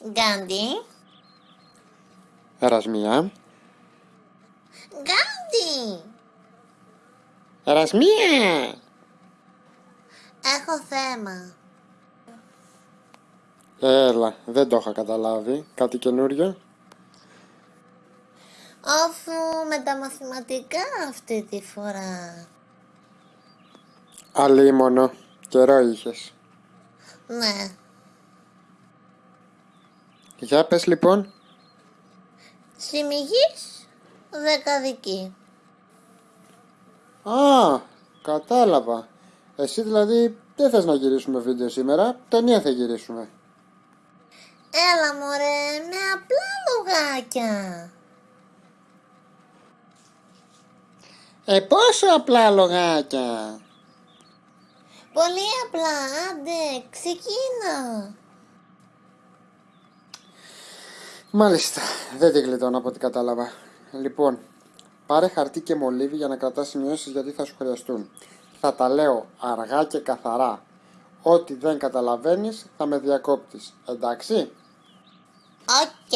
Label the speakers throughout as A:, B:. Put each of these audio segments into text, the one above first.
A: Γκάντι.
B: Ερασμία.
A: Γκάντι.
B: Ερασμία.
A: Έχω θέμα.
B: Έλα, δεν το είχα καταλάβει. Κάτι καινούριο.
A: Αφού με τα μαθηματικά αυτή τη φορά.
B: Αλίμονο. Καιρό είχες.
A: Ναι.
B: Για πες λοιπόν.
A: Συμμυγής δεκαδική.
B: Α, κατάλαβα. Εσύ δηλαδή δεν θες να γυρίσουμε βίντεο σήμερα, ταινία θα γυρίσουμε.
A: Έλα μωρέ, με απλά λογάκια.
B: Ε, πόσο απλά λογάκια.
A: Πολύ απλά, άντε, ξεκίνα.
B: Μάλιστα, δεν τη γλιτώνω από ό,τι κατάλαβα. Λοιπόν, πάρε χαρτί και μολύβι για να κρατάς σημειώσεις γιατί θα σου χρειαστούν. Θα τα λέω αργά και καθαρά. Ό,τι δεν καταλαβαίνεις θα με διακόπτεις. Εντάξει;
A: Οκ.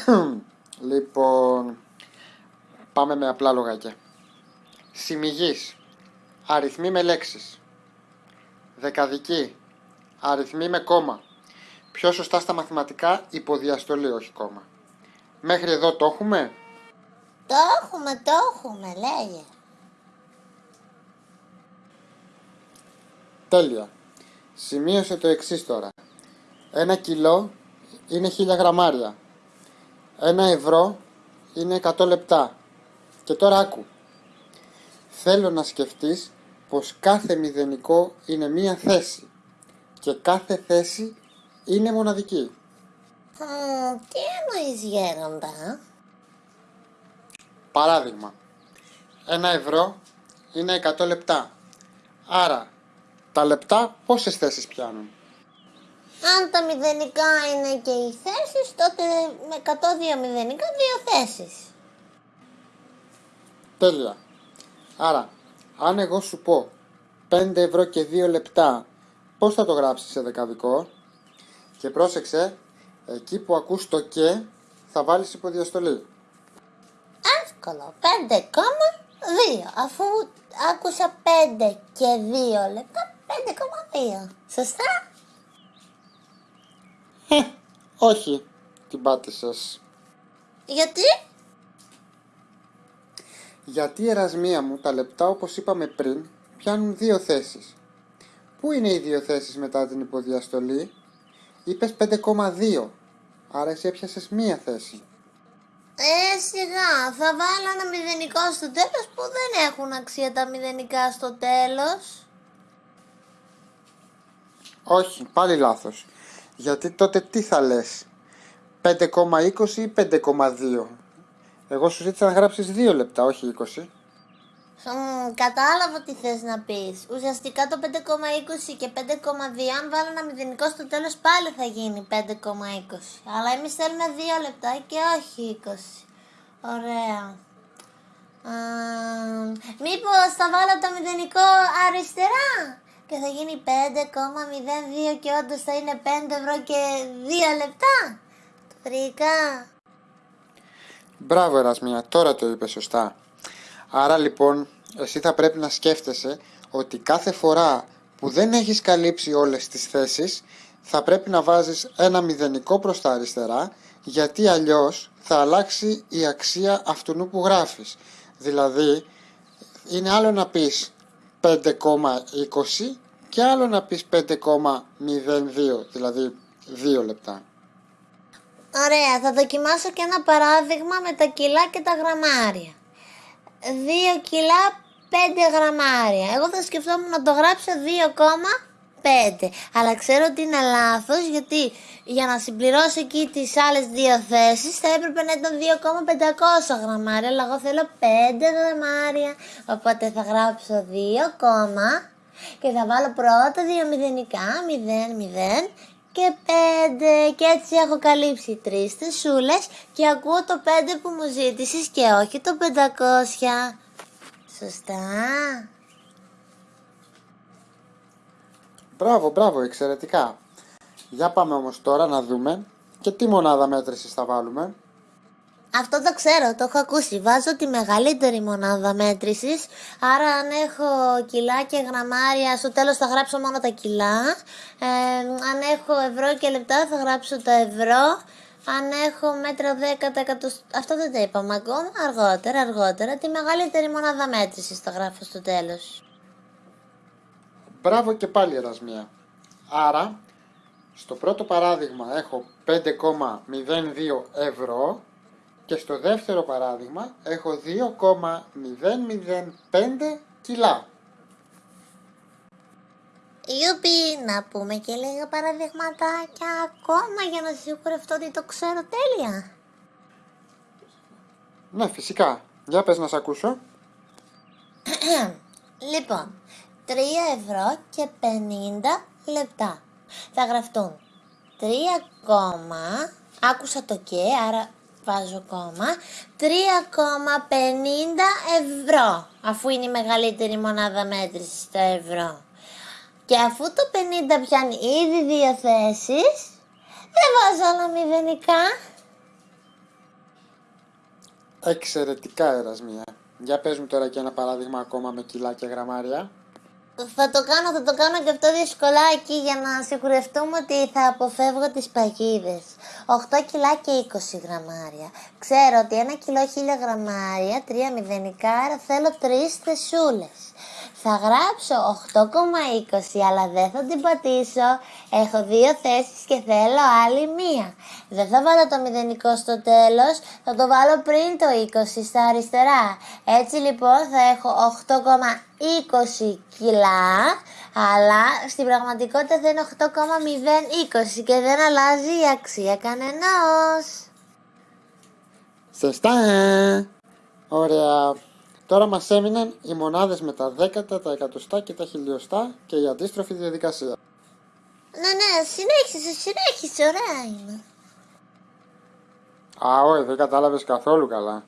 B: Λοιπόν, πάμε με απλά λογάκια. Συμμυγής, αριθμοί με λέξεις. Δεκαδική, αριθμοί με κόμμα. Πιο σωστά στα μαθηματικά, υποδιαστολή, όχι κόμμα. Μέχρι εδώ το έχουμε;
A: Το έχουμε, το έχουμε, λέγε.
B: Τέλεια. Σημείωσε το εξής τώρα. Ένα κιλό είναι χίλια γραμμάρια. Ένα ευρώ είναι 100 λεπτά. Και τώρα άκου. Θέλω να σκεφτείς πως κάθε μηδενικό είναι μία θέση. Και κάθε θέση είναι μοναδική.
A: Μμ, τι εννοείς γέροντα.
B: Παράδειγμα. Ένα ευρώ είναι 100 λεπτά. Άρα, τα λεπτά πόσες θέσεις πιάνουν;
A: Αν τα μηδενικά είναι και οι θέσεις, τότε με 102 μηδενικά δύο θέσεις.
B: Τέλεια. Άρα, αν εγώ σου πω 5 ευρώ και 2 λεπτά, πώς θα το γράψεις σε δεκαδικό; Και πρόσεξε, εκεί που ακούς το και, θα βάλεις υποδιαστολή.
A: Εύκολο. 5,2. Αφού άκουσα 5 και 2 λεπτά, 5,2. Σωστά;
B: Όχι, την πάτησες.
A: Γιατί;
B: Γιατί ερασμία μου τα λεπτά όπως είπαμε πριν πιάνουν δύο θέσεις. Πού είναι οι δύο θέσεις μετά την υποδιαστολή; Είπες 5,2. Άρα εσύ έπιασες μία θέση.
A: Ε, σιγά. Θα βάλω ένα μηδενικό στο τέλος που δεν έχουν αξία τα μηδενικά στο τέλος.
B: Όχι, πάλι λάθος. Γιατί τότε τι θα λες; 5,20 ή 5,2. Εγώ σου ζήτησα να γράψεις 2 λεπτά, όχι 20.
A: Μμμ, κατάλαβα τι θες να πεις. Ουσιαστικά το 5,20 και 5,2 αν βάλω ένα μηδενικό στο τέλος πάλι θα γίνει 5,20. Αλλά εμείς θέλουμε 2 λεπτά και όχι 20. Ωραία. Α, μήπως θα βάλω το μηδενικό αριστερά; Και θα γίνει 5,02 και όντως θα είναι 5 ευρώ και 2 λεπτά. Το βρήκα.
B: Μπράβο Ερασμία, τώρα το είπες σωστά. Άρα λοιπόν, εσύ θα πρέπει να σκέφτεσαι ότι κάθε φορά που δεν έχεις καλύψει όλες τις θέσεις, θα πρέπει να βάζεις ένα μηδενικό προς τα αριστερά, γιατί αλλιώς θα αλλάξει η αξία αυτού που γράφεις. Δηλαδή, είναι άλλο να πεις 5,20 και άλλο να πεις 5,02, δηλαδή 2 λεπτά.
A: Ωραία, θα δοκιμάσω και ένα παράδειγμα με τα κιλά και τα γραμμάρια. 2 κιλά 5 γραμμάρια. Εγώ θα σκεφτόμουν να το γράψω 2,5. Αλλά ξέρω ότι είναι λάθος γιατί για να συμπληρώσω εκεί τις άλλες δύο θέσεις θα έπρεπε να ήταν 2,500 γραμμάρια. Αλλά εγώ θέλω 5 γραμμάρια. Οπότε θα γράψω 2, και θα βάλω πρώτα δύο μηδενικά, 0, 0 και 5 και έτσι έχω καλύψει τρεις θεσούλες και ακούω το 5 που μου ζήτησες και όχι το 500. Σωστά.
B: Μπράβο, μπράβο, εξαιρετικά. Για πάμε όμως τώρα να δούμε και τι μονάδα μέτρησης θα βάλουμε.
A: Αυτό το ξέρω, το έχω ακούσει. Βάζω τη μεγαλύτερη μονάδα μέτρησης, άρα αν έχω κιλά και γραμμάρια, στο τέλος θα γράψω μόνο τα κιλά. Ε, αν έχω ευρώ και λεπτά θα γράψω τα ευρώ. Αν έχω μέτρα 10 αυτό δεν το είπαμε ακόμα, αργότερα, αργότερα. Τη μεγαλύτερη μονάδα μέτρησης θα γράφω στο τέλος.
B: Μπράβο και πάλι Ερασμία. Άρα, στο πρώτο παράδειγμα έχω 5,02 ευρώ και στο δεύτερο παράδειγμα έχω 2,005 κιλά.
A: Ιουπι, να πούμε και λίγα παραδειγματάκια ακόμα για να σιγουρευτώ ότι το ξέρω τέλεια.
B: Ναι, φυσικά. Για πες να σε ακούσω.
A: λοιπόν, 3 ευρώ και 50 λεπτά. Θα γραφτούν 3, άκουσα το και, άρα βάζω κόμμα, 3,50 ευρώ, αφού είναι η μεγαλύτερη μονάδα μέτρησης στα ευρώ. Και αφού το 50 πιάνει ήδη δύο θέσεις, δεν βάζω άλλα μηδενικά.
B: Εξαιρετικά, Ερασμία. Για πες μου τώρα και ένα παράδειγμα ακόμα με κιλά και γραμμάρια.
A: Θα το κάνω, θα το κάνω και αυτό δυσκολάκι για να σιγουρευτούμε ότι θα αποφεύγω τις παγίδες. 8 κιλά και 20 γραμμάρια. Ξέρω ότι ένα κιλό 1000 γραμμάρια, 3 μηδενικά, άρα θέλω 3 θεσούλες. Θα γράψω 8,20 αλλά δεν θα την πατήσω. Έχω δύο θέσεις και θέλω άλλη μία. Δεν θα βάλω το μηδενικό στο τέλος, θα το βάλω πριν το 20 στα αριστερά. Έτσι λοιπόν θα έχω 8,20 κιλά, αλλά στην πραγματικότητα θα είναι 8,020 και δεν αλλάζει η αξία κανενός.
B: Σωστά! Ωραία. Τώρα μας έμειναν οι μονάδες με τα δέκατα, τα εκατοστά και τα χιλιοστά και η αντίστροφη διαδικασία.
A: Ναι, ναι, συνέχισε, συνέχισε, ωραία είναι.
B: Α, όχι, δεν κατάλαβες καθόλου καλά.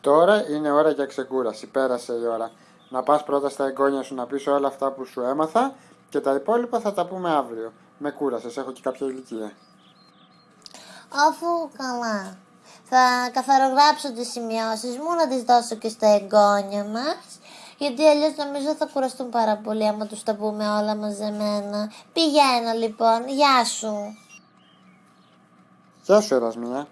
B: Τώρα είναι ώρα για ξεκούραση, πέρασε η ώρα. Να πας πρώτα στα εγγόνια σου να πεις όλα αυτά που σου έμαθα και τα υπόλοιπα θα τα πούμε αύριο. Με κούρασες, έχω και κάποια ηλικία.
A: Αφού καλά. Θα καθαρογράψω τις σημειώσεις μου, να τις δώσω και στα εγγόνια μας. Γιατί αλλιώς νομίζω θα κουραστούν πάρα πολύ άμα τους τα πούμε όλα μαζεμένα. Πηγαίνω λοιπόν, γεια σου.
B: Γεια σου Ερασμία.